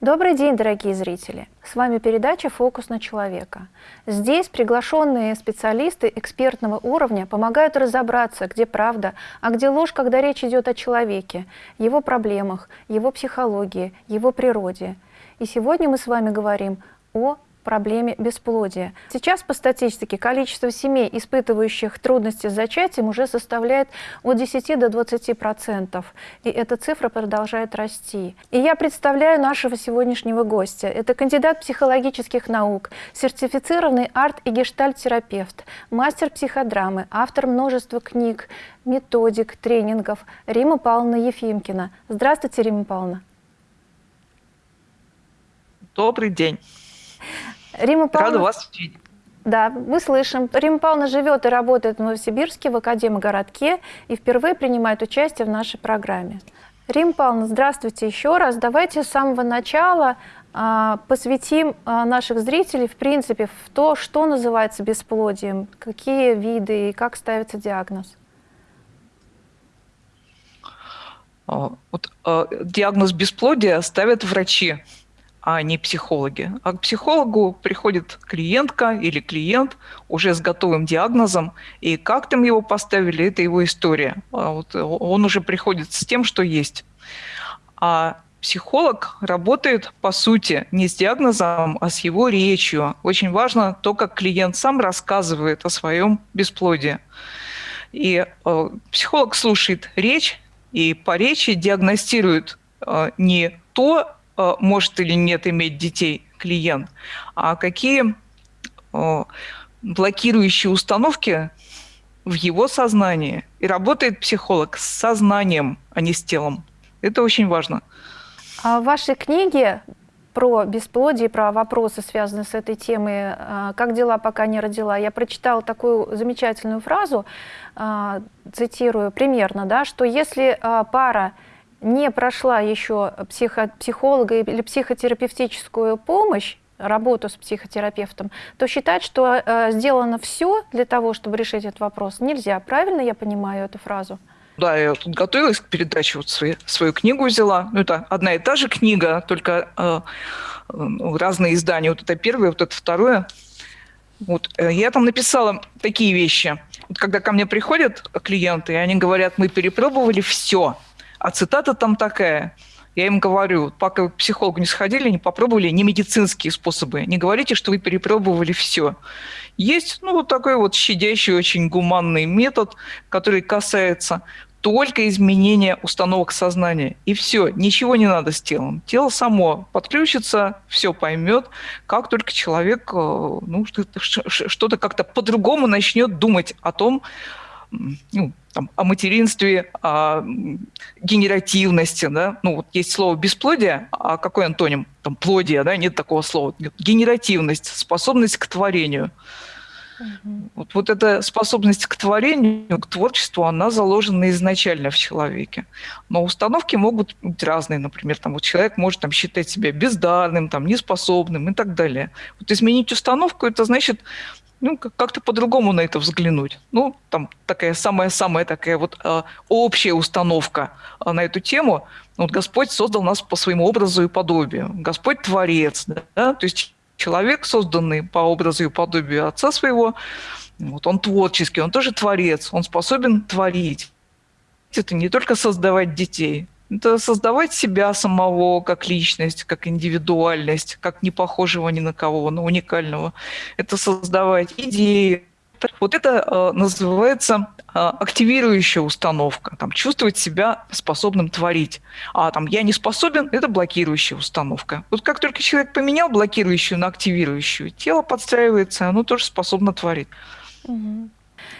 Добрый день, дорогие зрители! С вами передача «Фокус на человека». Здесь приглашенные специалисты экспертного уровня помогают разобраться, где правда, а где ложь, когда речь идет о человеке, его проблемах, его психологии, его природе. И сегодня мы с вами говорим о проблеме бесплодия. Сейчас по статистике количество семей, испытывающих трудности с зачатием, уже составляет от 10 до 20 процентов. И эта цифра продолжает расти. И я представляю нашего сегодняшнего гостя. Это кандидат психологических наук, сертифицированный арт- и гештальт-терапевт, мастер психодрамы, автор множества книг, методик, тренингов Рима Павловна Ефимкина. Здравствуйте, Рима Павловна. Добрый день. Рима Павловна... Рада вас видеть. Да, мы слышим. Рима Павловна живет и работает в Новосибирске, в Академгородке и впервые принимает участие в нашей программе. Рима Павловна, здравствуйте еще раз. Давайте с самого начала а, посвятим а, наших зрителей, в принципе, в то, что называется бесплодием, какие виды и как ставится диагноз. А, вот, диагноз бесплодия ставят врачи а не психологи. А к психологу приходит клиентка или клиент уже с готовым диагнозом, и как там его поставили, это его история. А вот он уже приходит с тем, что есть. А психолог работает, по сути, не с диагнозом, а с его речью. Очень важно то, как клиент сам рассказывает о своем бесплодии. И э, психолог слушает речь, и по речи диагностирует э, не то, Э, может или нет иметь детей клиент, а какие э, блокирующие установки в его сознании. И работает психолог с сознанием, а не с телом. Это очень важно. А в вашей книге про бесплодие, про вопросы, связанные с этой темой, э, «Как дела, пока не родила», я прочитала такую замечательную фразу, цитирую примерно, да, что если пара не прошла еще психо психолога или психотерапевтическую помощь, работу с психотерапевтом, то считать, что э, сделано все для того, чтобы решить этот вопрос, нельзя. Правильно я понимаю эту фразу? Да, я тут готовилась к передаче, вот свои, свою книгу взяла. Ну, это одна и та же книга, только э, э, разные издания. Вот это первое, вот это второе. Вот, э, я там написала такие вещи. Вот когда ко мне приходят клиенты, и они говорят, мы перепробовали все – а цитата там такая. Я им говорю, пока вы к психологу не сходили, не попробовали не медицинские способы, не говорите, что вы перепробовали все. Есть ну, вот такой вот щадящий, очень гуманный метод, который касается только изменения установок сознания. И все, ничего не надо с телом. Тело само подключится, все поймет, как только человек э, ну, что-то как-то по-другому начнет думать о том, ну, там, о материнстве, о генеративности, да, ну вот есть слово бесплодие, а какой антоним? Там плодие, да, нет такого слова. Генеративность, способность к творению. Угу. Вот, вот эта способность к творению, к творчеству, она заложена изначально в человеке. Но установки могут быть разные. Например, там, вот человек может там, считать себя бездарным, там, неспособным и так далее. Вот изменить установку – это значит ну, как-то по-другому на это взглянуть. Ну, там такая самая-самая такая вот э, общая установка э, на эту тему. Вот Господь создал нас по своему образу и подобию. Господь творец, да? то есть человек, созданный по образу и подобию Отца своего, вот он творческий, он тоже творец, он способен творить. Это не только создавать детей, это создавать себя самого как личность, как индивидуальность, как не похожего ни на кого, но уникального. Это создавать идеи. Вот это э, называется э, активирующая установка, там, чувствовать себя способным творить. А там «я не способен» — это блокирующая установка. Вот как только человек поменял блокирующую на активирующую, тело подстраивается, оно тоже способно творить. Угу.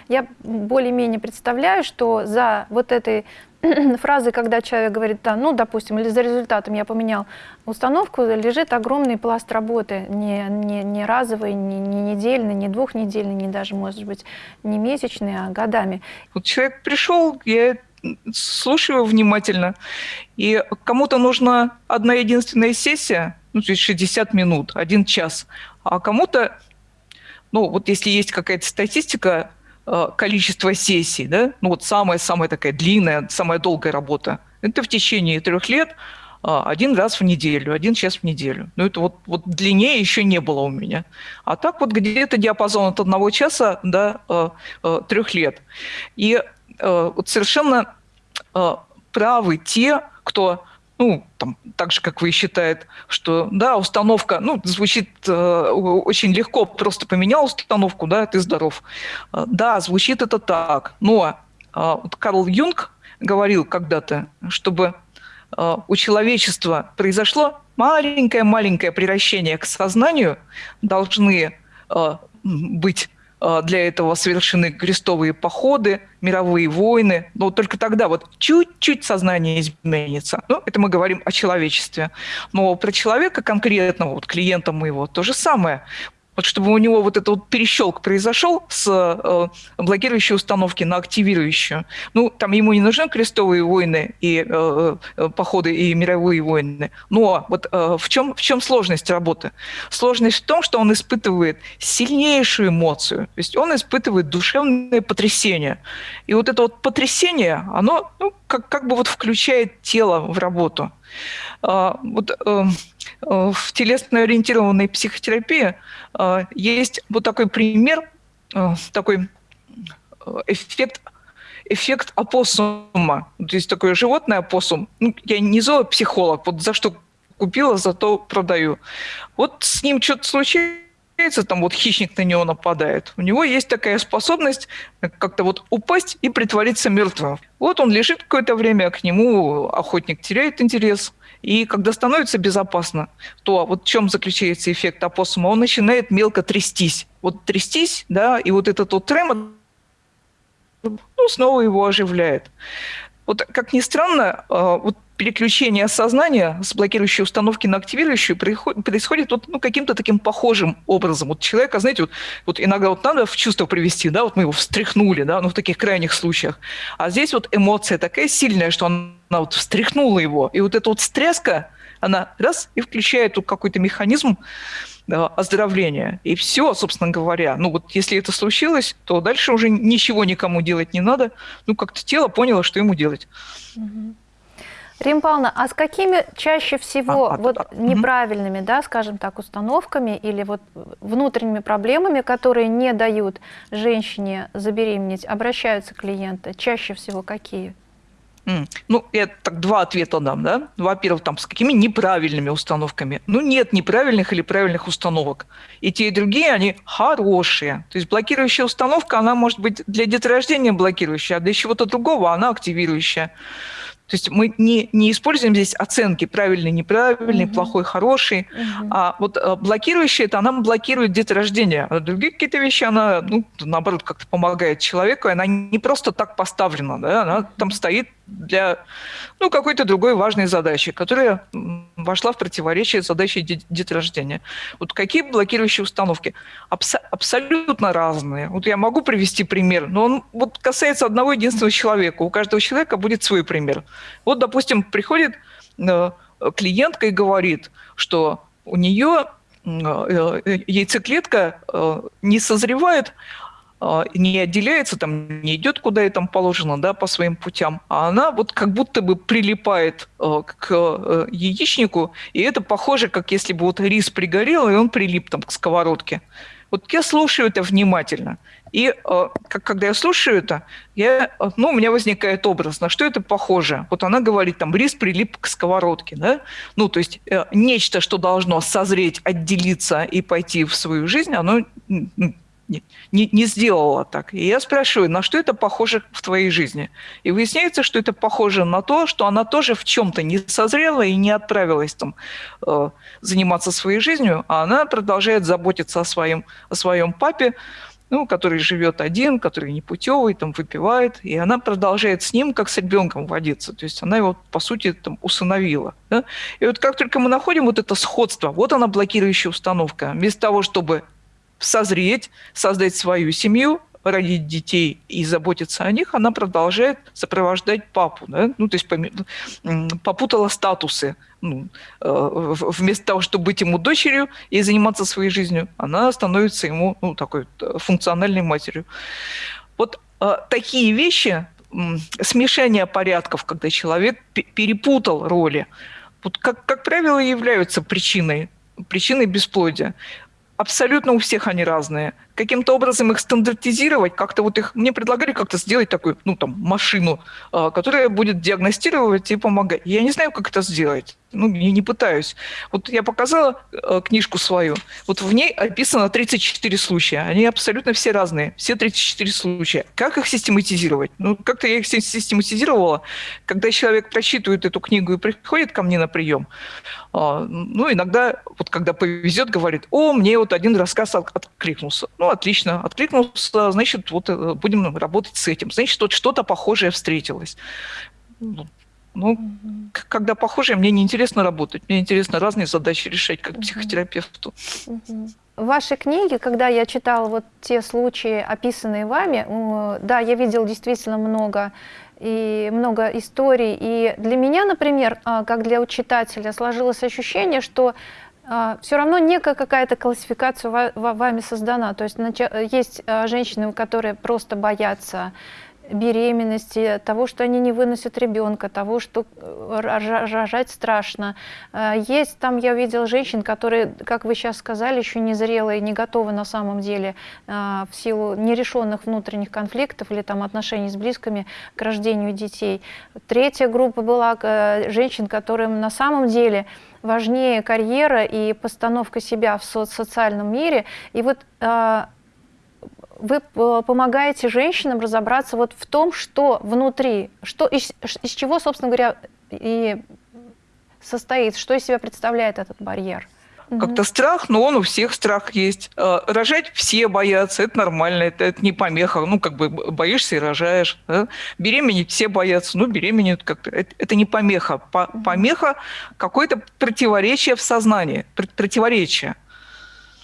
Я более-менее представляю, что за вот этой фразы, когда человек говорит, да, ну, допустим, или за результатом я поменял установку, лежит огромный пласт работы, не, не, не разовый, не, не недельный, не двухнедельный, не даже, может быть, не месячный, а годами. Вот человек пришел, я слушаю его внимательно, и кому-то нужна одна единственная сессия, ну, то есть 60 минут, один час, а кому-то, ну, вот если есть какая-то статистика, количество сессий, да, ну вот самая-самая такая длинная, самая долгая работа, это в течение трех лет а, один раз в неделю, один час в неделю. Ну, это вот, вот длиннее еще не было у меня. А так вот где-то диапазон от одного часа до э, э, трех лет. И э, вот совершенно э, правы те, кто ну, там, так же, как вы считает, что, да, установка, ну, звучит э, очень легко, просто поменял установку, да, ты здоров. Э, да, звучит это так, но э, вот Карл Юнг говорил когда-то, чтобы э, у человечества произошло маленькое-маленькое превращение к сознанию, должны э, быть для этого совершены крестовые походы, мировые войны. Но только тогда вот чуть-чуть сознание изменится. Ну, это мы говорим о человечестве. Но про человека конкретного, вот клиента моего, то же самое вот чтобы у него вот этот вот перещелк произошел с э, блокирующей установки на активирующую. Ну, там ему не нужны крестовые войны и э, э, походы и мировые войны. Но вот э, в, чем, в чем сложность работы? Сложность в том, что он испытывает сильнейшую эмоцию. То есть он испытывает душевное потрясение. И вот это вот потрясение, оно ну, как, как бы вот включает тело в работу. А, вот э, э, в телесно-ориентированной психотерапии э, есть вот такой пример, такой эффект эффект опоссума. То есть такое животное опоссум. Ну, я не зоопсихолог, вот за что купила, зато продаю. Вот с ним что-то случается, там вот хищник на него нападает. У него есть такая способность как-то вот упасть и притвориться мертвым. Вот он лежит какое-то время, к нему охотник теряет интерес, и когда становится безопасно, то вот в чем заключается эффект опоссума? Он начинает мелко трястись. Вот трястись, да, и вот этот вот тремор ну, снова его оживляет. Вот как ни странно, а, вот переключение сознания с блокирующей установки на активирующую происходит вот, ну, каким-то таким похожим образом. Вот человека, знаете, вот, вот иногда вот надо в чувство привести, да, вот мы его встряхнули, да, ну в таких крайних случаях. А здесь вот эмоция такая сильная, что она вот встряхнула его. И вот эта вот стряска, она раз и включает тут какой-то механизм да, оздоровления. И все, собственно говоря. Ну вот если это случилось, то дальше уже ничего никому делать не надо. Ну как-то тело поняло, что ему делать. Рим Павловна, а с какими чаще всего а, а вот а, неправильными, угу. да, скажем так, установками или вот внутренними проблемами, которые не дают женщине забеременеть, обращаются клиенты? Чаще всего какие? Ну, я так два ответа дам, да. Во-первых, там, с какими неправильными установками. Ну, нет неправильных или правильных установок. И те, и другие, они хорошие. То есть блокирующая установка, она может быть для деторождения блокирующая, а для чего-то другого она активирующая. То есть мы не, не используем здесь оценки правильный, неправильный, угу. плохой, хороший. Угу. А вот э, блокирующая, это она блокирует деторождение. А другие какие-то вещи, она, ну, наоборот, как-то помогает человеку, и она не просто так поставлена, да, она там стоит для ну, какой-то другой важной задачи, которая вошла в противоречие с задачей деторождения. Вот какие блокирующие установки? Абс абсолютно разные. Вот я могу привести пример, но он вот касается одного единственного человека. У каждого человека будет свой пример. Вот, допустим, приходит э, клиентка и говорит, что у нее э, э, яйцеклетка не созревает, не отделяется, там, не идет куда ей там положено, да, по своим путям, а она вот как будто бы прилипает э, к э, яичнику, и это похоже, как если бы вот рис пригорел, и он прилип там к сковородке. Вот я слушаю это внимательно, и э, как, когда я слушаю это, я, ну, у меня возникает образ, на что это похоже. Вот она говорит, там, рис прилип к сковородке, да? Ну, то есть нечто, что должно созреть, отделиться и пойти в свою жизнь, оно не, не сделала так. И я спрашиваю, на что это похоже в твоей жизни? И выясняется, что это похоже на то, что она тоже в чем-то не созрела и не отправилась там э, заниматься своей жизнью, а она продолжает заботиться о своем, о своем папе, ну, который живет один, который не путевый, там выпивает, и она продолжает с ним, как с ребенком водиться. То есть она его, по сути, там, усыновила. Да? И вот как только мы находим вот это сходство, вот она блокирующая установка. Вместо того, чтобы созреть, создать свою семью, родить детей и заботиться о них, она продолжает сопровождать папу. Да? Ну, то есть попутала статусы. Ну, э, вместо того, чтобы быть ему дочерью и заниматься своей жизнью, она становится ему ну, такой э, функциональной матерью. Вот э, такие вещи, смешение порядков, когда человек перепутал роли, вот как, как правило, являются причиной, причиной бесплодия абсолютно у всех они разные. Каким-то образом их стандартизировать, как-то вот их... Мне предлагали как-то сделать такую, ну, там, машину, а, которая будет диагностировать и помогать. Я не знаю, как это сделать. Ну, не, не пытаюсь. Вот я показала э, книжку свою. Вот в ней описано 34 случая. Они абсолютно все разные. Все 34 случая. Как их систематизировать? Ну, как-то я их систематизировала. Когда человек прочитывает эту книгу и приходит ко мне на прием, а, ну, иногда, вот когда повезет, говорит, о, мне вот один рассказ откликнулся. Ну, отлично, откликнулся, значит, вот э, будем работать с этим. Значит, вот что-то похожее встретилось. Ну, ну когда похожее, мне не интересно работать. Мне интересно разные задачи решать, как mm-hmm. психотерапевту. Mm-hmm. В вашей книге, когда я читала вот те случаи, описанные вами, да, я видел действительно много и много историй. И для меня, например, а, как для читателя, сложилось ощущение, что все равно некая какая-то классификация вами создана. То есть есть а, женщины, которые просто боятся беременности, того, что они не выносят ребенка, того, что э, рожать страшно. Э, есть там, я видела женщин, которые, как вы сейчас сказали, еще не зрелые, не готовы на самом деле э, в силу нерешенных внутренних конфликтов или там отношений с близкими к рождению детей. Третья группа была женщин, которым на самом деле важнее карьера и постановка себя в социальном мире. И вот вы э, помогаете женщинам разобраться вот в том, что внутри, что, из, из чего, собственно говоря, и состоит, что из себя представляет этот барьер. Как-то страх, но он у всех страх есть. Э, рожать все боятся, это нормально, это, это не помеха. Ну, как бы боишься и рожаешь. Да? Беременеть все боятся, ну, беременеют как-то. Это, это не помеха. По, помеха какое-то противоречие в сознании, противоречие.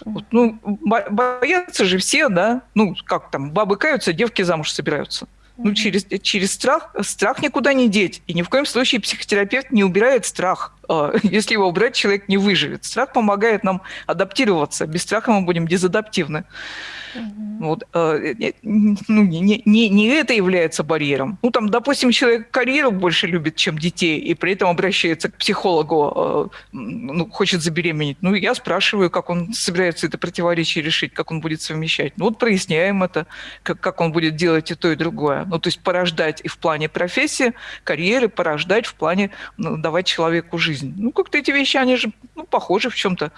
Вот, ну, боятся же все, да? Ну, как там, бабы каются, девки замуж собираются. Ну, через, через страх, страх никуда не деть. И ни в коем случае психотерапевт не убирает страх. А, если его убрать, человек не выживет. Страх помогает нам адаптироваться. Без страха мы будем дезадаптивны. Вот, э, ну, не, не, не это является барьером. Ну, там, допустим, человек карьеру больше любит, чем детей, и при этом обращается к психологу, э, ну, хочет забеременеть. Ну, я спрашиваю, как он собирается это противоречие решить, как он будет совмещать. Ну, вот проясняем это, как, как он будет делать и то, и другое. Ну, то есть порождать и в плане профессии, карьеры, порождать в плане ну, давать человеку жизнь. Ну, как-то эти вещи, они же ну, похожи в чем-то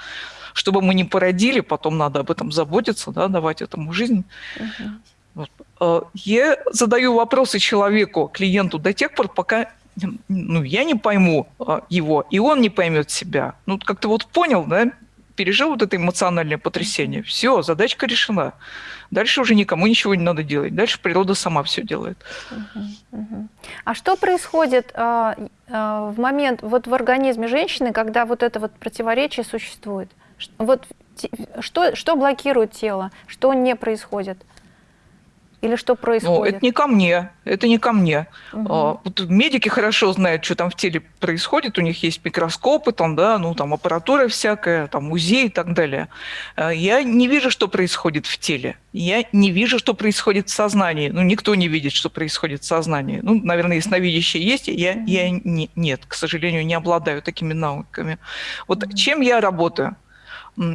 чтобы мы не породили, потом надо об этом заботиться, да, давать этому жизнь. Угу. Вот. Э, я задаю вопросы человеку, клиенту до тех пор, пока ну, я не пойму э, его, и он не поймет себя. Ну, как-то вот понял, да, пережил вот это эмоциональное потрясение. Все, задачка решена. Дальше уже никому ничего не надо делать. Дальше природа сама все делает. А что происходит э, э, в момент, вот в организме женщины, когда вот это вот противоречие существует? Вот что, что блокирует тело, что не происходит? Или что происходит? Ну, это не ко мне, это не ко мне. Угу. А, вот медики хорошо знают, что там в теле происходит, у них есть микроскопы, там, да, ну, там аппаратура всякая, там музей и так далее. А, я не вижу, что происходит в теле. Я не вижу, что происходит в сознании. Ну, никто не видит, что происходит в сознании. Ну, наверное, ясновидящие есть, я, угу. я не, нет, к сожалению, не обладаю такими навыками. Вот угу. чем я работаю?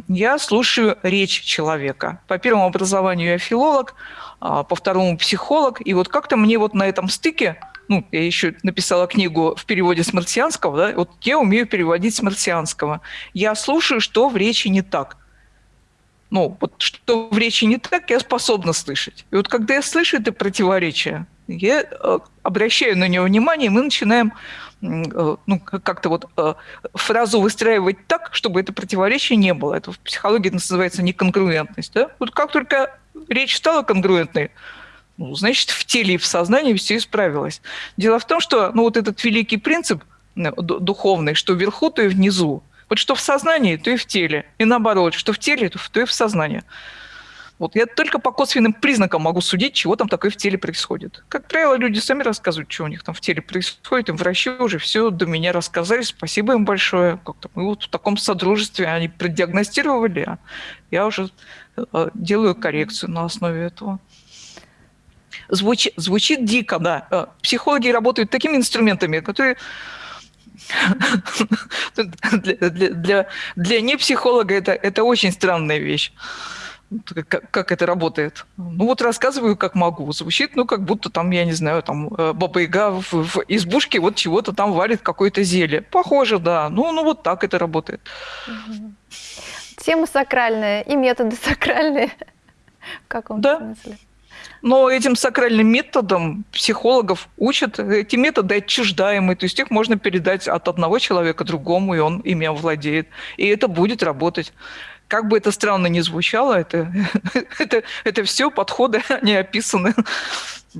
Я слушаю речь человека. По первому образованию я филолог, а, по второму психолог. И вот как-то мне вот на этом стыке, ну, я еще написала книгу в переводе с марсианского, да, вот я умею переводить с марсианского. Я слушаю, что в речи не так. Ну, вот что в речи не так, я способна слышать. И вот когда я слышу это противоречие, я э, обращаю на него внимание, и мы начинаем ну, как-то вот э, фразу выстраивать так, чтобы это противоречие не было. Это в психологии называется неконгруентность. Да? Вот как только речь стала конгруентной, ну, значит, в теле и в сознании все исправилось. Дело в том, что ну, вот этот великий принцип э, духовный, что вверху, то и внизу. Вот что в сознании, то и в теле. И наоборот, что в теле, то и в сознании. Вот я только по косвенным признакам могу судить, чего там такое в теле происходит. Как правило, люди сами рассказывают, что у них там в теле происходит. Им врачи уже все до меня рассказали. Спасибо им большое. Как-то мы вот в таком содружестве они продиагностировали, а я уже э, делаю коррекцию на основе этого. Звучит, звучит дико, да. Э, психологи работают такими инструментами, которые для, для, для, для непсихолога это, это очень странная вещь. Как, как это работает? Ну вот рассказываю, как могу. Звучит, ну, как будто там, я не знаю, там э, Баба-Яга в, в избушке вот чего-то там варит, какое-то зелье. Похоже, да. Ну, ну вот так это работает. Тема сакральная и методы сакральные. В каком да. смысле? Но этим сакральным методом психологов учат, эти методы отчуждаемые, то есть их можно передать от одного человека другому, и он ими владеет. И это будет работать. Как бы это странно ни звучало, это, это, это все подходы, они описаны.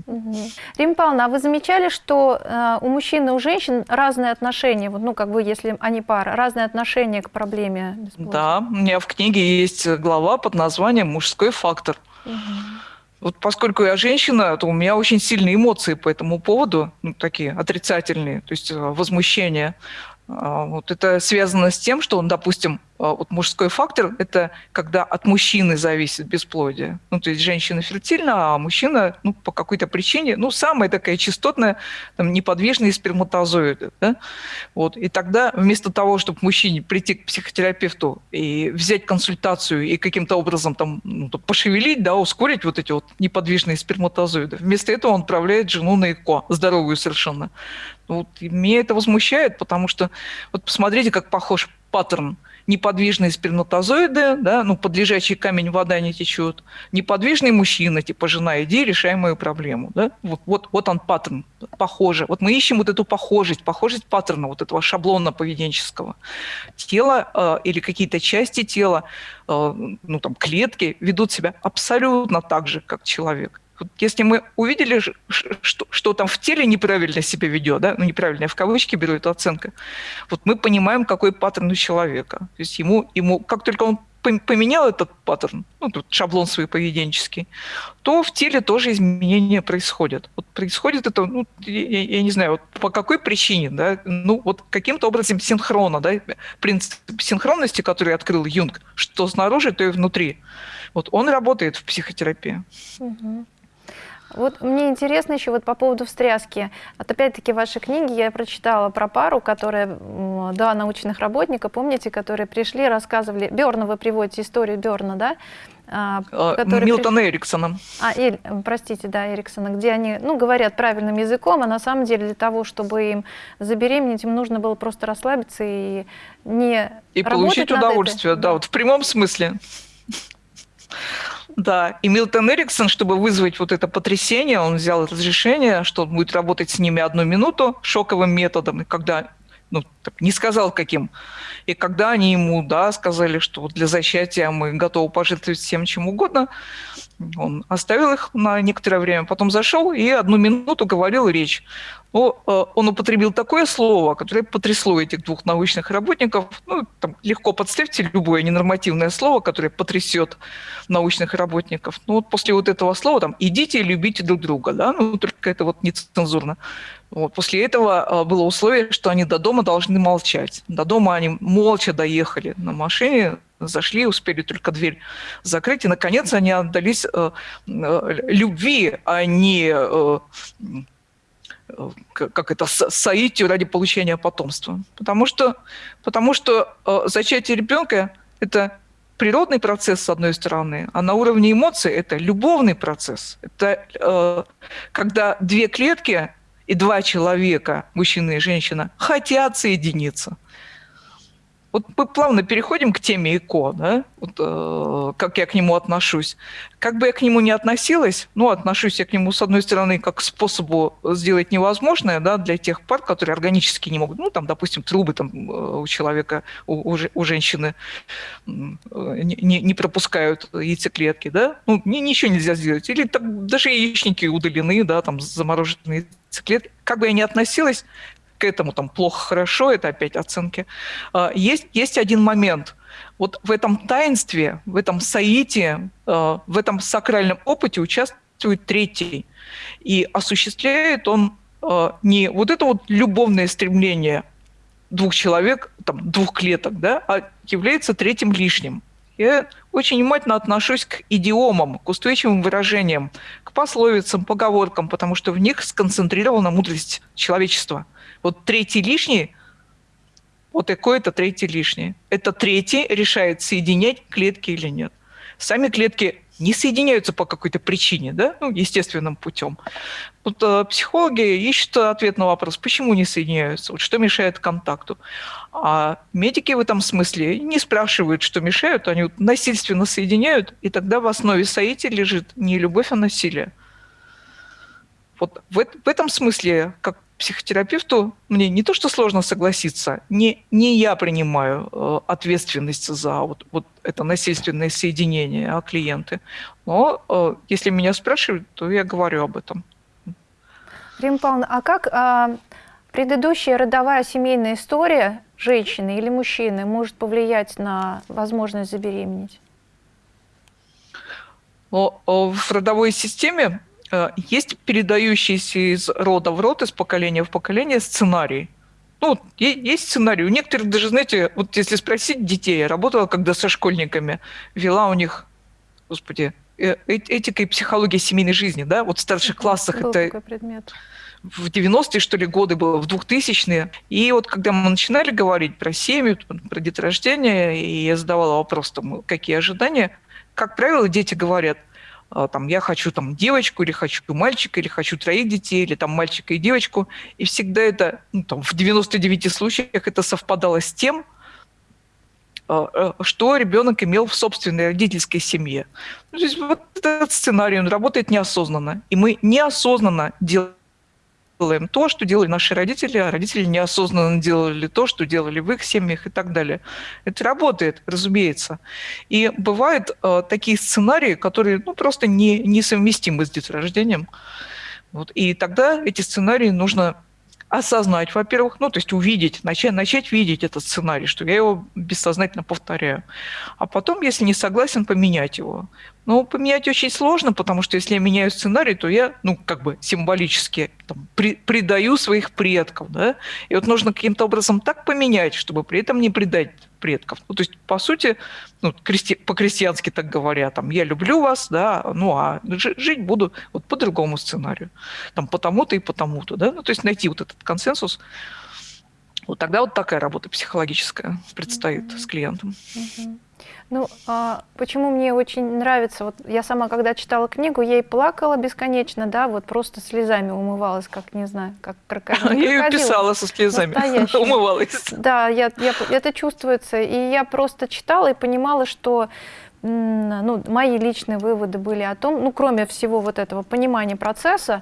Угу. Рима Павловна, а вы замечали, что э, у мужчин и у женщин разные отношения, вот, ну, как бы, если они пара, разные отношения к проблеме бесплодия? Да, у меня в книге есть глава под названием «Мужской фактор». Угу. Вот поскольку я женщина, то у меня очень сильные эмоции по этому поводу, ну, такие отрицательные, то есть э, возмущение. А, вот это связано с тем, что он, допустим, вот мужской фактор – это когда от мужчины зависит бесплодие. Ну, то есть женщина фертильна, а мужчина ну, по какой-то причине, ну, самая такая частотная, там, неподвижные сперматозоиды. Да? Вот. И тогда вместо того, чтобы мужчине прийти к психотерапевту и взять консультацию и каким-то образом там, ну, пошевелить, да, ускорить вот эти вот неподвижные сперматозоиды, вместо этого он отправляет жену на ЭКО, здоровую совершенно. Вот, и меня это возмущает, потому что вот посмотрите, как похож паттерн – неподвижные сперматозоиды, да, ну, под лежачий камень вода не течет, неподвижный мужчина, типа жена, иди, решай мою проблему. Да? Вот, вот, вот он паттерн, похоже. Вот мы ищем вот эту похожесть, похожесть паттерна, вот этого шаблона поведенческого. Тело э, или какие-то части тела, э, ну, там, клетки ведут себя абсолютно так же, как человек. Если мы увидели, что, что там в теле неправильно себя ведет, да, ну неправильно, я в кавычки беру эту оценку, вот мы понимаем, какой паттерн у человека. То есть ему, ему как только он поменял этот паттерн, ну, тут шаблон свой поведенческий, то в теле тоже изменения происходят. Вот происходит это, ну, я, я не знаю, вот по какой причине, да, ну, вот каким-то образом синхрона, да, принцип синхронности, который открыл Юнг, что снаружи, то и внутри. Вот он работает в психотерапии. Угу. Вот мне интересно еще вот по поводу встряски. Вот опять-таки вашей книге я прочитала про пару, которая, два научных работника, помните, которые пришли, рассказывали, Берна, вы приводите историю Берна, да? А, а Милтона приш... Эриксона. А, Эль, простите, да, Эриксона, где они, ну, говорят правильным языком, а на самом деле для того, чтобы им забеременеть, им нужно было просто расслабиться и не И получить удовольствие, да, да, вот в прямом смысле. Да, и Милтон Эриксон, чтобы вызвать вот это потрясение, он взял разрешение, что он будет работать с ними одну минуту шоковым методом, и когда ну, так, не сказал каким. И когда они ему, да, сказали, что для зачатия мы готовы пожертвовать всем чем угодно, он оставил их на некоторое время, потом зашел и одну минуту говорил речь. Но э, он употребил такое слово, которое потрясло этих двух научных работников. Ну, там, легко подставьте любое ненормативное слово, которое потрясет научных работников. Ну, вот после вот этого слова там «идите и любите друг друга», да, ну, только это вот нецензурно. Вот. После этого э, было условие, что они до дома должны молчать. До дома они молча доехали на машине, зашли, успели только дверь закрыть, и, наконец, они отдались э, э, любви, а не э, э как это, соитию ради получения потомства. Потому что, потому что э, зачатие ребенка – это природный процесс, с одной стороны, а на уровне эмоций – это любовный процесс. Это э, когда две клетки и два человека, мужчина и женщина, хотят соединиться. Вот мы плавно переходим к теме ЭКО, да? вот, э, как я к нему отношусь. Как бы я к нему не относилась, ну, отношусь я к нему, с одной стороны, как к способу сделать невозможное да, для тех пар, которые органически не могут, ну, там, допустим, трубы там, э, у человека, у, у, у женщины э, не, не пропускают яйцеклетки, да? ну, ни, ничего нельзя сделать. Или там, даже яичники удалены, да, там, замороженные яйцеклетки. Как бы я ни относилась, к этому там плохо-хорошо, это опять оценки. А, есть, есть один момент. Вот в этом таинстве, в этом саите, а, в этом сакральном опыте участвует третий. И осуществляет он а, не вот это вот любовное стремление двух человек, там, двух клеток, да, а является третьим лишним. Я очень внимательно отношусь к идиомам, к устойчивым выражениям, к пословицам, поговоркам, потому что в них сконцентрирована мудрость человечества. Вот третий лишний вот какой-то третий лишний. Это третий решает, соединять клетки или нет. Сами клетки не соединяются по какой-то причине, да, ну, естественным путем. Вот э, психологи ищут ответ на вопрос, почему не соединяются, вот что мешает контакту. А медики в этом смысле не спрашивают, что мешают, они насильственно соединяют, и тогда в основе соития лежит не любовь, а насилие. Вот в, в этом смысле, как психотерапевту мне не то, что сложно согласиться, не, не я принимаю э, ответственность за вот, вот это насильственное соединение, а клиенты. Но э, если меня спрашивают, то я говорю об этом. Павловна, а как а, предыдущая родовая семейная история женщины или мужчины может повлиять на возможность забеременеть? В родовой системе Э, есть передающийся из рода в род, из поколения в поколение сценарий. Ну, есть сценарий. У некоторых даже, знаете, вот если спросить детей, я работала когда со школьниками, вела у них, господи, этика и психология семейной жизни, да, вот в старших классах Был это... Такой предмет в 90-е, что ли, годы было, в 2000-е. И вот когда мы начинали говорить про семью, про деторождение, и я задавала вопрос, там, какие ожидания, как правило, дети говорят – а, там, я хочу там девочку, или хочу мальчика, или хочу троих детей, или там мальчика и девочку. И всегда это, ну, там, в 99 случаях это совпадало с тем, э, что ребенок имел в собственной родительской семье. Ну, то есть вот этот сценарий, он работает неосознанно. И мы неосознанно делаем делаем то, что делали наши родители, а родители неосознанно делали то, что делали в их семьях и так далее. Это работает, разумеется. И бывают э, такие сценарии, которые ну, просто не, несовместимы с деторождением. Вот. И тогда эти сценарии нужно осознать, во-первых, ну, то есть увидеть, начать, начать видеть этот сценарий, что я его бессознательно повторяю. А потом, если не согласен, поменять его. Ну, поменять очень сложно, потому что если я меняю сценарий, то я, ну, как бы символически там, при, предаю своих предков, да, и вот нужно каким-то образом так поменять, чтобы при этом не предать предков. Ну, то есть, по сути, ну, крести, по-крестьянски так говоря, там, я люблю вас, да, ну, а жить буду вот по другому сценарию, там, потому-то и потому-то, да, ну, то есть найти вот этот консенсус, вот тогда вот такая работа психологическая предстоит mm-hmm. с клиентом. Mm-hmm. Ну, а почему мне очень нравится, вот я сама, когда читала книгу, я и плакала бесконечно, да, вот просто слезами умывалась, как, не знаю, как крокодил. Я ее писала со слезами, умывалась. Да, я, я, это чувствуется, и я просто читала и понимала, что ну, мои личные выводы были о том, ну, кроме всего вот этого понимания процесса,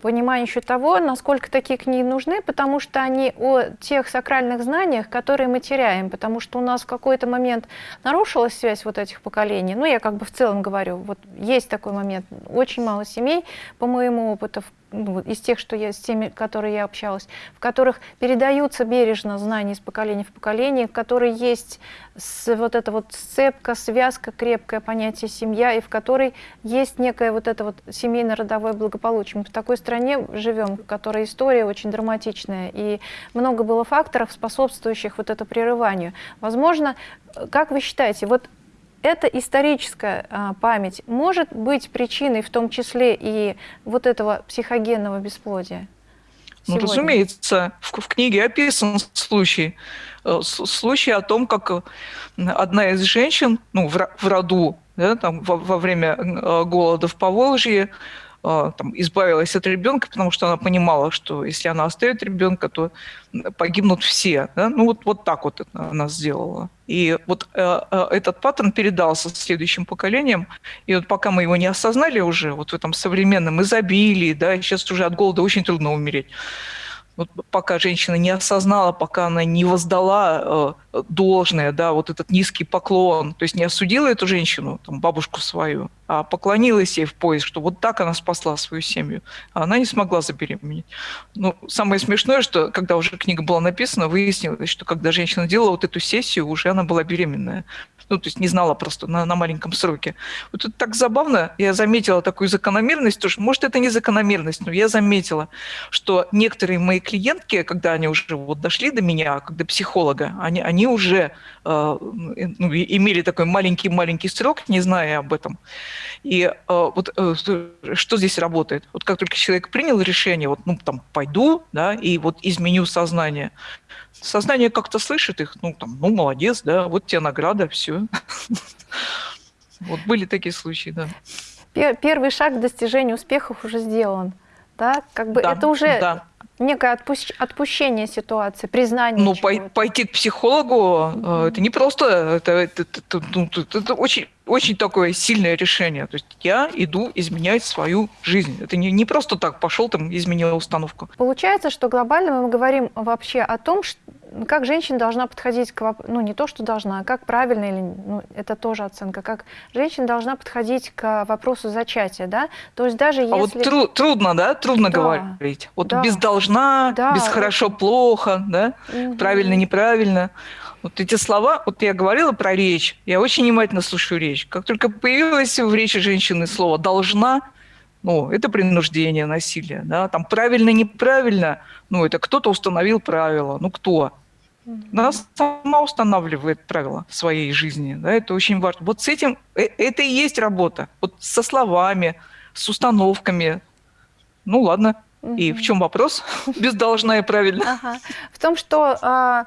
понимание еще того, насколько такие книги нужны, потому что они о тех сакральных знаниях, которые мы теряем, потому что у нас в какой-то момент нарушилась связь вот этих поколений. Ну, я как бы в целом говорю, вот есть такой момент. Очень мало семей, по моему опыту, ну, из тех, что я, с теми, которые я общалась, в которых передаются бережно знания из поколения в поколение, в которой есть с, вот эта вот сцепка, связка, крепкое понятие семья, и в которой есть некое вот это вот семейно-родовое благополучие. Мы в такой стране живем, в которой история очень драматичная, и много было факторов, способствующих вот этому прерыванию. Возможно, как вы считаете, вот эта историческая а, память может быть причиной в том числе и вот этого психогенного бесплодия? Ну, разумеется, в, в книге описан случай, э, случай о том, как э, одна из женщин ну, в, в роду да, там, во, во время э, голода в Поволжье там, избавилась от ребенка, потому что она понимала, что если она оставит ребенка, то погибнут все. Да? Ну вот, вот так вот она сделала. И вот э, э, этот паттерн передался следующим поколениям. И вот пока мы его не осознали уже, вот в этом современном изобилии, да, сейчас уже от голода очень трудно умереть вот пока женщина не осознала, пока она не воздала э, должное, да, вот этот низкий поклон, то есть не осудила эту женщину, там, бабушку свою, а поклонилась ей в пояс, что вот так она спасла свою семью, а она не смогла забеременеть. Ну, самое смешное, что когда уже книга была написана, выяснилось, что когда женщина делала вот эту сессию, уже она была беременная ну, то есть не знала просто на, на маленьком сроке. Вот это так забавно, я заметила такую закономерность, тоже, может, это не закономерность, но я заметила, что некоторые мои клиентки, когда они уже вот дошли до меня, как до психолога, они, они уже э, ну, имели такой маленький-маленький срок, не зная об этом. И э, вот э, что здесь работает? Вот как только человек принял решение, вот, ну, там, пойду, да, и вот изменю сознание, сознание как-то слышит их, ну, там, ну, молодец, да, вот тебе награда, все. Вот были такие случаи, да. Первый шаг к достижению успехов уже сделан. Да, как бы да, это уже да. Некое отпущ... отпущение ситуации, признание. Ну, пой, пойти к психологу, mm-hmm. это не просто, это, это, это, это, ну, это очень, очень такое сильное решение. То есть я иду изменять свою жизнь. Это не, не просто так пошел там изменил установку. Получается, что глобально мы говорим вообще о том, что как женщина должна подходить к вопросу, ну не то, что должна, а как правильно, или ну, это тоже оценка, как женщина должна подходить к вопросу зачатия, да, то есть даже если... А вот тру трудно, да, трудно да. говорить, вот да. без должна, да. без хорошо-плохо, да, угу. правильно-неправильно, вот эти слова, вот я говорила про речь, я очень внимательно слушаю речь, как только появилось в речи женщины слово «должна», ну, это принуждение, насилие, да, там правильно-неправильно, ну, это кто-то установил правила, ну, кто? Она сама устанавливает правила своей жизни, да, это очень важно. Вот с этим, э, это и есть работа, вот со словами, с установками. Ну, ладно, угу. и в чем вопрос? Без должна и правильно. Ага. В том, что а,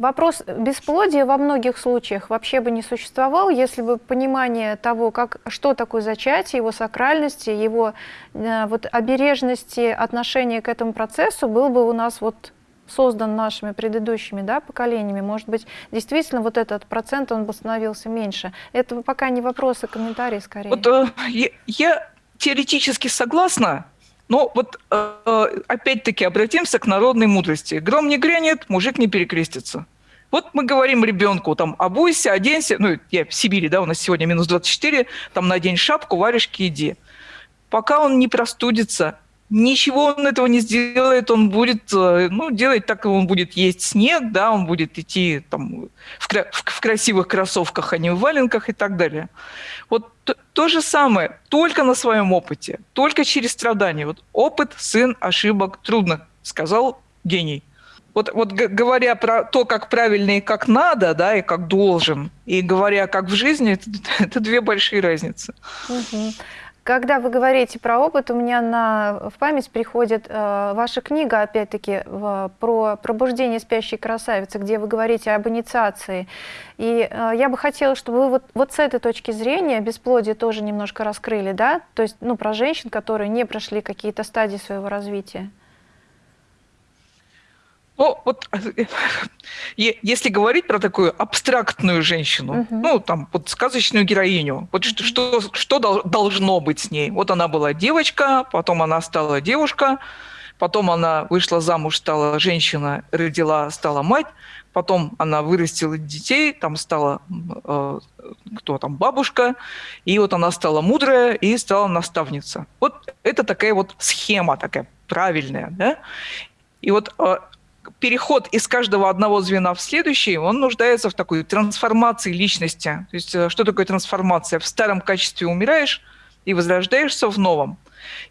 Вопрос бесплодия во многих случаях вообще бы не существовал, если бы понимание того, как, что такое зачатие, его сакральности, его э, вот, обережности отношения к этому процессу был бы у нас вот создан нашими предыдущими да, поколениями, может быть, действительно вот этот процент, он бы становился меньше. Это пока не вопрос, а комментарий скорее. Вот, э, я, я теоретически согласна, но вот э, опять-таки обратимся к народной мудрости. Гром не грянет, мужик не перекрестится. Вот мы говорим ребенку, там, обуйся, оденься, ну, я в Сибири, да, у нас сегодня минус 24, там, надень шапку, варежки, иди. Пока он не простудится, ничего он этого не сделает, он будет, э, ну, делать так, он будет есть снег, да, он будет идти там в, в, красивых кроссовках, а не в валенках и так далее. Вот то, то же самое, только на своем опыте, только через страдания. Вот опыт, сын, ошибок, трудно, сказал гений. Вот, вот говоря про то, как правильно и как надо, да, и как должен, и говоря как в жизни, это, это две большие разницы. Угу. Когда вы говорите про опыт, у меня на, в память приходит э, ваша книга, опять-таки, про пробуждение спящей красавицы, где вы говорите об инициации. И э, я бы хотела, чтобы вы вот, вот с этой точки зрения бесплодие тоже немножко раскрыли, да? То есть, ну, про женщин, которые не прошли какие-то стадии своего развития. Ну, вот если говорить про такую абстрактную женщину, угу. ну, там, вот сказочную героиню, вот что, что, что должно быть с ней? Вот она была девочка, потом она стала девушка, потом она вышла замуж, стала женщина, родила, стала мать, потом она вырастила детей, там стала, э, кто там, бабушка, и вот она стала мудрая и стала наставница. Вот это такая вот схема такая правильная, да? И вот э, переход из каждого одного звена в следующий, он нуждается в такой трансформации личности. То есть э, что такое трансформация? В старом качестве умираешь и возрождаешься в новом.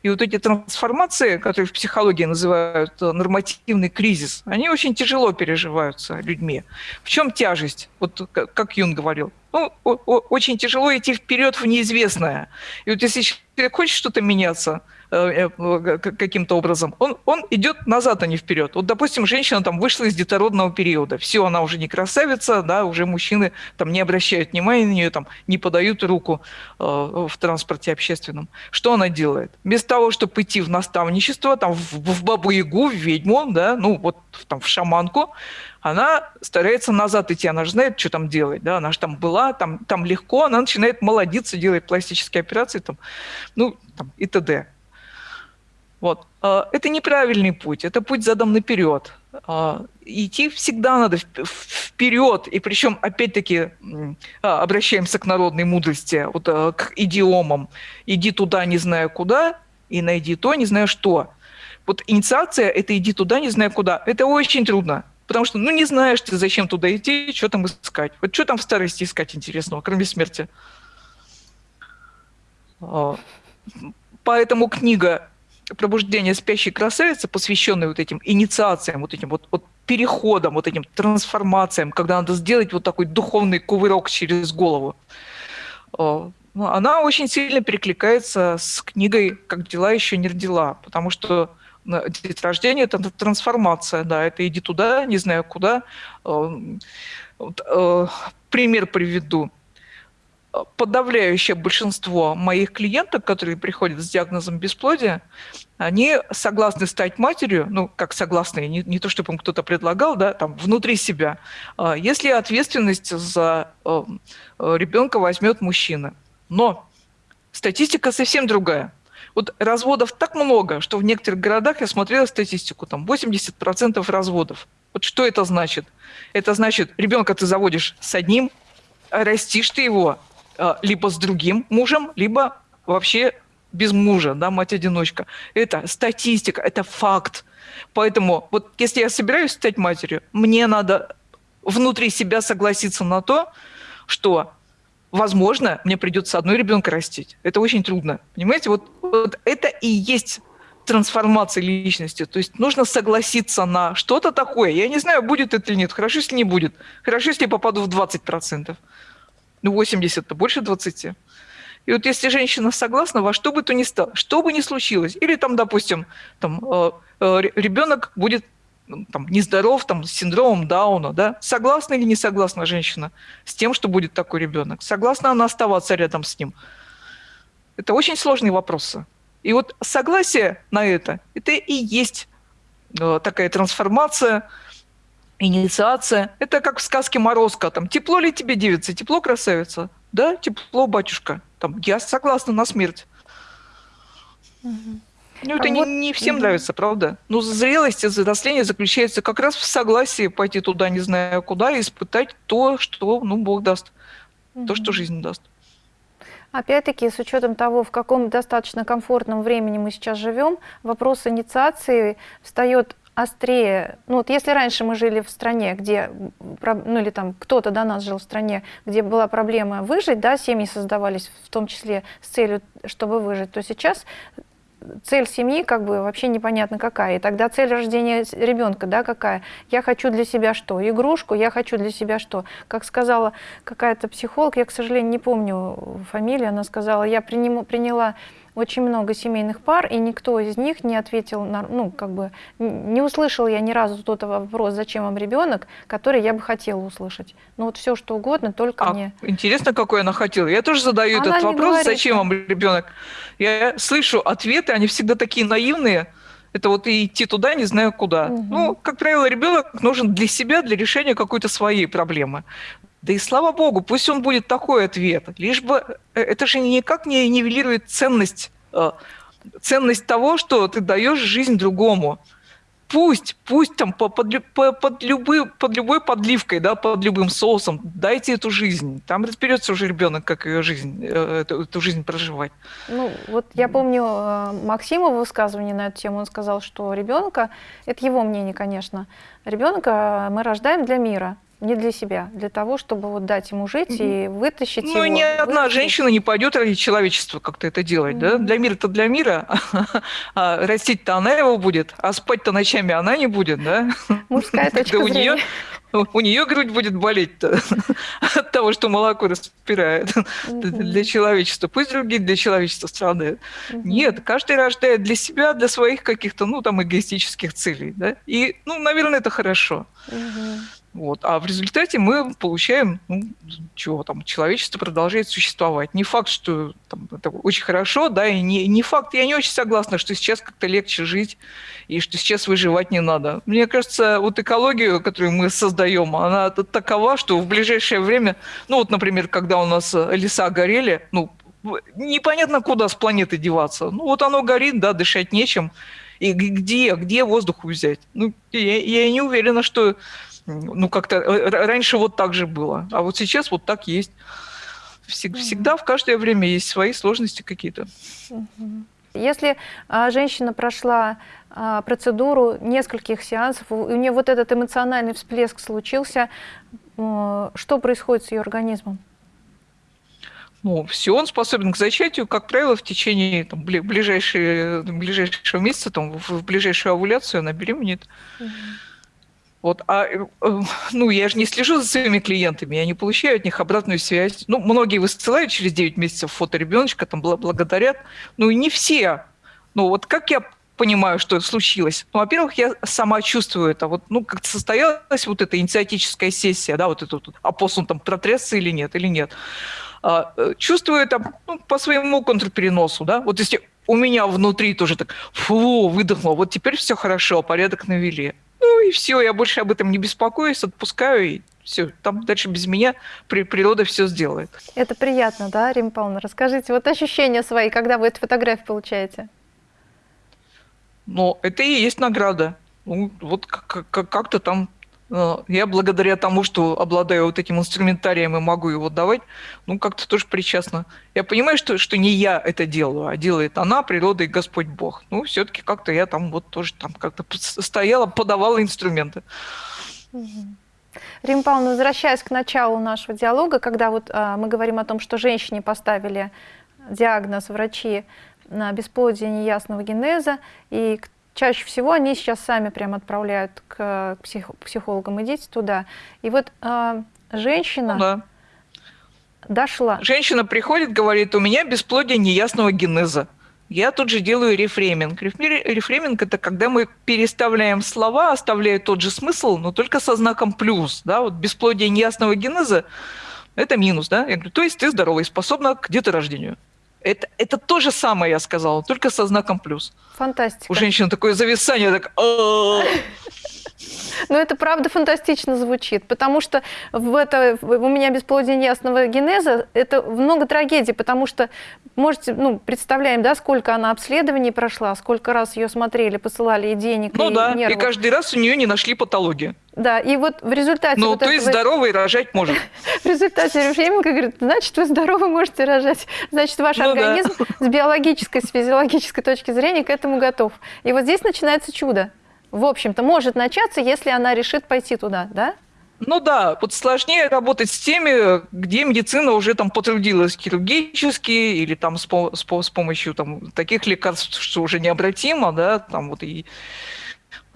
И вот эти трансформации, которые в психологии называют э, нормативный кризис, они очень тяжело переживаются людьми. В чем тяжесть? Вот как Юн говорил. Ну, очень тяжело идти вперед в неизвестное. И вот если хочет что-то меняться, Э, э, каким-то образом, он, он идет назад, а не вперед. Вот, допустим, женщина там вышла из детородного периода, все, она уже не красавица, да, уже мужчины там не обращают внимания на нее, там не подают руку э, в транспорте общественном. Что она делает? Вместо того, чтобы идти в наставничество, там в, в бабу-ягу, в ведьму, да, ну вот там в шаманку, она старается назад идти, она же знает, что там делать, да, она же там была, там, там легко, она начинает молодиться, делает пластические операции, там, ну, там, и т.д. Вот. А, это неправильный путь, это путь задан наперед. А, идти всегда надо вперед, и причем, опять-таки, а, обращаемся к народной мудрости, вот, к идиомам. Иди туда, не знаю куда, и найди то, не знаю что. Вот инициация – это иди туда, не знаю куда. Это очень трудно, потому что, ну, не знаешь ты, зачем туда идти, что там искать. Вот что там в старости искать интересного, кроме смерти. Поэтому книга пробуждение спящей красавицы, посвященной вот этим инициациям, вот этим вот, вот переходам, вот этим трансформациям, когда надо сделать вот такой духовный кувырок через голову, ну, она очень сильно перекликается с книгой «Как дела еще не родила», потому что деторождение – это трансформация, да, это иди туда, не знаю куда. Вот, э, пример приведу подавляющее большинство моих клиенток, которые приходят с диагнозом бесплодия, они согласны стать матерью, ну, как согласны, не, не то, чтобы им кто-то предлагал, да, там, внутри себя, а, если ответственность за э, ребенка возьмет мужчина. Но статистика совсем другая. Вот разводов так много, что в некоторых городах, я смотрела статистику, там 80% разводов. Вот что это значит? Это значит, ребенка ты заводишь с одним, растишь ты его а, либо с другим мужем, либо вообще без мужа, да, мать-одиночка. Это статистика, это факт. Поэтому вот если я собираюсь стать матерью, мне надо внутри себя согласиться на то, что, возможно, мне придется одной ребенка растить. Это очень трудно. Понимаете, вот, вот это и есть трансформация личности. То есть нужно согласиться на что-то такое. Я не знаю, будет это или нет. Хорошо, если не будет. Хорошо, если я попаду в 20%. Ну, 80 это больше 20. И вот если женщина согласна, во что бы то ни стало, что бы ни случилось, или там, допустим, там, э, э, ребенок будет ну, там, нездоров, там, с синдромом Дауна, да, согласна или не согласна женщина с тем, что будет такой ребенок? Согласна она оставаться рядом с ним? Это очень сложные вопросы. И вот согласие на это, это и есть э, такая трансформация, инициация. Это как в сказке Морозко. Там, тепло ли тебе, девица? Тепло, красавица? Да, тепло, батюшка. Там, я согласна на смерть. Угу. Ну, это а не, вот... не всем угу. нравится, правда? Но зрелость и взросление заключается как раз в согласии пойти туда, не знаю куда, и испытать то, что ну, Бог даст, угу. то, что жизнь даст. Опять-таки, с учетом того, в каком достаточно комфортном времени мы сейчас живем, вопрос инициации встает острее, ну вот если раньше мы жили в стране, где, ну или там кто-то до нас жил в стране, где была проблема выжить, да, семьи создавались в том числе с целью, чтобы выжить, то сейчас цель семьи как бы вообще непонятно какая. И тогда цель рождения ребенка, да, какая? Я хочу для себя что? Игрушку, я хочу для себя что? Как сказала какая-то психолог, я, к сожалению, не помню фамилию, она сказала, я приняла очень много семейных пар, и никто из них не ответил, на, ну, как бы, не услышал я ни разу тот вопрос, зачем вам ребенок, который я бы хотела услышать. Ну вот все, что угодно, только а, не... Интересно, какой она хотела. Я тоже задаю она этот вопрос, говорит, зачем вам ребенок. Я слышу ответы, они всегда такие наивные, это вот идти туда, не знаю куда. Угу. Ну, как правило, ребенок нужен для себя, для решения какой-то своей проблемы. Да и слава богу, пусть он будет такой ответ. Лишь бы э, это же никак не нивелирует ценность, э, ценность того, что ты даешь жизнь другому. Пусть, пусть там под, под, под, любой, под любой подливкой, да, под любым соусом, дайте эту жизнь. Там разберется уже ребенок, как ее жизнь, э, эту, эту жизнь проживать. Ну, вот я помню Максима высказывание на эту тему, он сказал, что ребенка, это его мнение, конечно, ребенка мы рождаем для мира не для себя, для того, чтобы вот дать ему жить и вытащить ну, его. Ну, ни одна вытащить. женщина не пойдет ради человечества как-то это делать, mm -hmm. да? Для мира-то для мира, а растить-то она его будет, а спать-то ночами она не будет, да? Мужская точка зрения. У нее грудь будет болеть от того, что молоко распирает для человечества. Пусть другие для человечества страдают. Нет, каждый рождает для себя, для своих каких-то, ну, там, эгоистических целей. Да? И, ну, наверное, это хорошо. Вот. А в результате мы получаем, ну, чего там, человечество продолжает существовать. Не факт, что там, это очень хорошо, да, и не, не факт, я не очень согласна, что сейчас как-то легче жить, и что сейчас выживать не надо. Мне кажется, вот экологию, которую мы создаем, она такова, что в ближайшее время, ну вот, например, когда у нас леса горели, ну, непонятно, куда с планеты деваться. Ну вот оно горит, да, дышать нечем. И где, где воздух взять? Ну, я, я не уверена, что ну, как-то э, раньше вот так же было, а вот сейчас вот так есть. Всегда в каждое время есть свои сложности какие-то. Если а, женщина прошла а, процедуру нескольких сеансов, у нее вот этот эмоциональный всплеск случился, а, что происходит с ее организмом? ну, все, он способен к зачатию, как правило, в течение там, ближайшего, ближайшего месяца, там, в ближайшую овуляцию она беременеет. Угу. Вот, а, э, ну, я же не слежу за своими клиентами, я не получаю от них обратную связь. Ну, многие высылают через 9 месяцев фото ребеночка, там, благодарят. Ну, и не все. Ну, вот как я понимаю, что случилось? Ну, во-первых, я сама чувствую это. Вот, ну, как-то состоялась вот эта инициатическая сессия, да, вот этот апостол там протресся или нет, или нет. А, э, чувствую это ну, по своему контрпереносу, да. Вот если у меня внутри тоже так, фу, выдохнуло, вот теперь все хорошо, порядок навели. Ну и все, я больше об этом не беспокоюсь, отпускаю, и все, там дальше без меня при, природа все сделает. Это приятно, да, Рим Павловна? Расскажите, вот ощущения свои, когда вы эту фотографию получаете? Ну, это и есть награда. Ну, вот как-то там я благодаря тому, что обладаю вот этим инструментарием и могу его давать, ну, как-то тоже причастна. Я понимаю, что, что не я это делаю, а делает она, природа и Господь Бог. Ну, все-таки как-то я там вот тоже там как-то стояла, подавала инструменты. Рим Павловна, возвращаясь к началу нашего диалога, когда вот а, мы говорим о том, что женщине поставили диагноз врачи на бесплодие неясного генеза, и чаще всего они сейчас сами прям отправляют к псих, психологам, идите туда. И вот э, женщина ну, да. дошла. Женщина приходит, говорит, у меня бесплодие неясного генеза. Я тут же делаю рефрейминг. Рефрейминг – это когда мы переставляем слова, оставляя тот же смысл, но только со знаком плюс. Да? Вот бесплодие неясного генеза – это минус. Да? Я говорю, то есть ты здоровый, способна к деторождению. Это, это то же самое, я сказала, только со знаком плюс. Фантастика. У женщины такое зависание, так... Но это правда фантастично звучит, потому что в это, у меня бесплодие неясного генеза, это много трагедий, потому что, можете, ну, представляем, да, сколько она обследований прошла, сколько раз ее смотрели, посылали и денег, ну, и да, нервов. и каждый раз у нее не нашли патологии. Да, и вот в результате... Ну, вот то этого... есть здоровый рожать может. В результате Рефременко говорит, значит, вы здоровы можете рожать. Значит, ваш ну, организм да. с биологической, с физиологической точки зрения к этому готов. И вот здесь начинается чудо в общем-то, может начаться, если она решит пойти туда, да? Ну да, вот сложнее работать с теми, где медицина уже там потрудилась хирургически или там с, с, с помощью там, таких лекарств, что уже необратимо, да, там вот и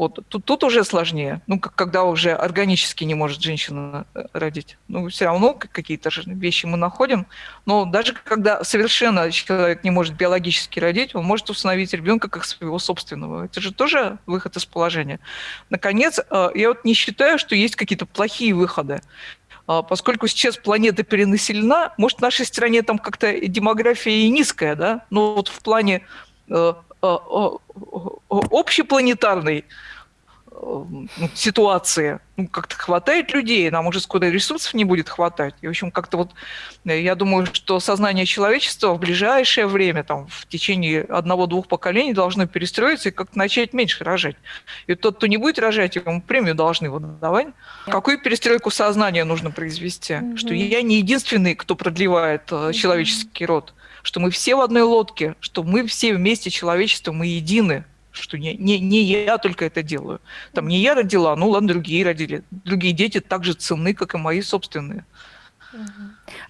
вот. Тут, тут уже сложнее, ну, как, когда уже органически не может женщина э, родить. Ну, все равно какие-то вещи мы находим, но даже когда совершенно человек не может биологически родить, он может установить ребенка как своего собственного. Это же тоже выход из положения. Наконец, э, я вот не считаю, что есть какие-то плохие выходы а, поскольку сейчас планета перенаселена, может, в нашей стране там как-то демография и низкая, да, но вот в плане э, общепланетарной Э, ситуации. Ну, как-то хватает людей, нам уже скоро ресурсов не будет хватать. И, в общем, как-то вот э, я думаю, что сознание человечества в ближайшее время, там, в течение одного-двух поколений должно перестроиться и как-то начать меньше рожать. И тот, кто не будет рожать, ему премию должны выдавать. Какую перестройку сознания нужно произвести? Mm-hmm. Что я не единственный, кто продлевает mm-hmm. человеческий род. Что мы все в одной лодке, что мы все вместе человечество, мы едины что не, не, не я только это делаю. Там не я родила, ну ладно, другие родили. Другие дети так же ценны, как и мои собственные.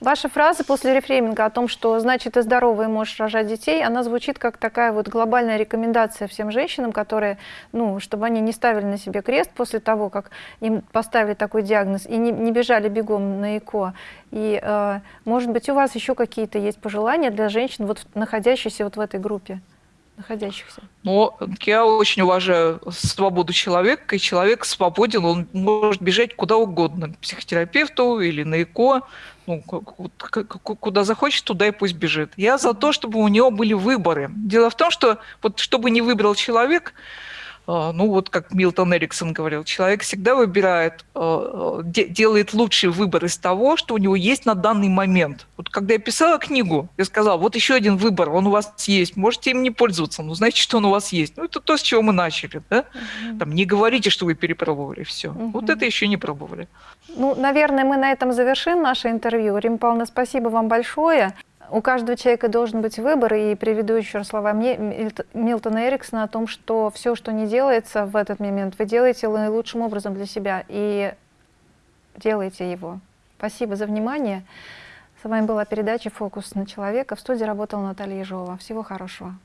Ваша фраза после рефрейминга о том, что значит ты здоровый можешь рожать детей, она звучит как такая вот глобальная рекомендация всем женщинам, которые, ну, чтобы они не ставили на себе крест после того, как им поставили такой диагноз, и не, не бежали бегом на ЭКО. И, э, может быть, у вас еще какие-то есть пожелания для женщин, вот, находящихся вот в этой группе? Находящихся? Ну, я очень уважаю свободу человека, и человек свободен, он может бежать куда угодно, к психотерапевту или на ЭКО, ну, куда захочет, туда и пусть бежит. Я за то, чтобы у него были выборы. Дело в том, что вот чтобы не выбрал человек, ну вот как Милтон Эриксон говорил, человек всегда выбирает, а, делает лучший выбор из того, что у него есть на данный момент. Вот когда я писала книгу, я сказала, вот еще один выбор, он у вас есть, можете им не пользоваться, но знаете, что он у вас есть. Ну это то, с чего мы начали. Да? Угу. Там, не говорите, что вы перепробовали все. Угу. Вот это еще не пробовали. Ну, наверное, мы на этом завершим наше интервью. Рим Павловна, спасибо вам большое. У каждого человека должен быть выбор, и приведу еще раз слова Милтона Эриксона о том, что все, что не делается в этот момент, вы делаете наилучшим образом для себя, и делайте его. Спасибо за внимание. С вами была передача «Фокус на человека». В студии работала Наталья Ежова. Всего хорошего.